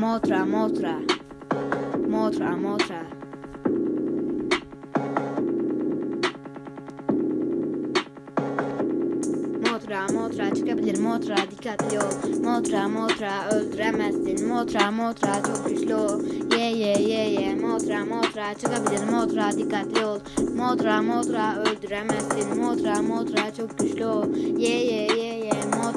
Motra, motra. Motra, motra. Motra, motra çıkabilir. Motra dikkatli ol. Motra, motra öldüremezsin. Motra, motra çok güçlü Ye ye ye ye. Motra, motra çıkabilir. Motra dikkatli ol. Motra, motra öldüremezsin. Motra, motra çok güçlü ye ye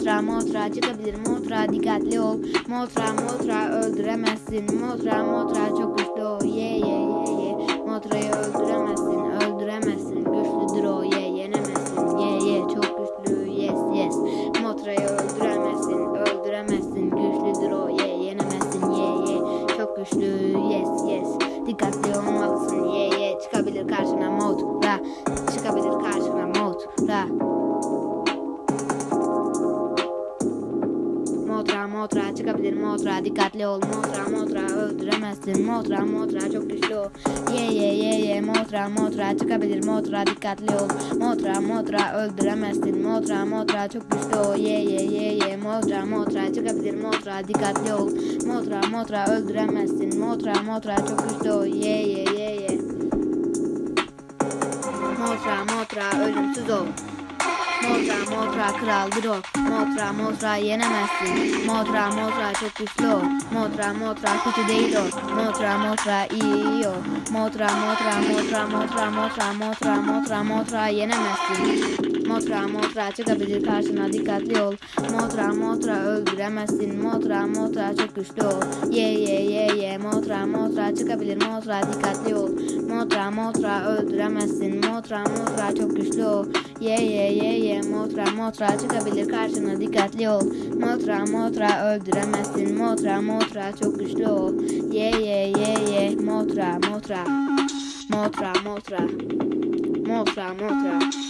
Motra, motra çıkabilir. Motra dikkatli ol. Motra, motra öldüremezsin. Motra, motra çok güçlü ol. Ye ye ye ye. Motra'yı öldüremezsin. Öldüremezsin. Güçlüdür o. Ye yenemezsin. Ye ye. Çok güçlü. Yes yes. Motra'yı öldüremezsin. Öldüremezsin. Güçlüdür o. Ye yenemezsin. Ye ye. Çok güçlü. Yes yes. Dikkatli olmalısın. Ye ye. Çıkabilir karşına. Motra. Çıkabilir karşına. Motra Motra çıkabilir motra dikkatli ol. Motra motra öldüremezsin. Motra motra çok güçlü ol. Ye ye ye ye. Motra motra çıkabilir motra dikkatli ol. Motra motra öldüremezsin. Motra motra çok güçlü ol. Ye ye ye ye. Motra motra çıkabilir motra dikkatli ol. Motra motra öldüremezsin. Motra motra çok güçlü ol. Ye ye ye ye. Motra motra ölümsüz ol Motra Motra kraldır o Motra Motra yenemezsin Motra Motra çok güçlü o Motra Motra kötü değil o Motra Motra iyi o Motra Motra Motra Motra Motra Motra Motra Motra yenemezsin Motra Motra çıkabilir karşına dikkatli ol. Motra Motra öldüremezsin. Motra Motra çok güçlü ol. Ye ye ye ye. Motra Motra çıkabilir. Motra dikkatli ol. Motra Motra öldüremezsin. Motra Motra çok güçlü ol. Ye ye ye ye. Motra Motra çıkabilir karşına dikkatli ol. Motra Motra öldüremezsin. Motra Motra çok güçlü ol. Ye ye ye ye. Motra Motra. Motra Motra. Motra Motra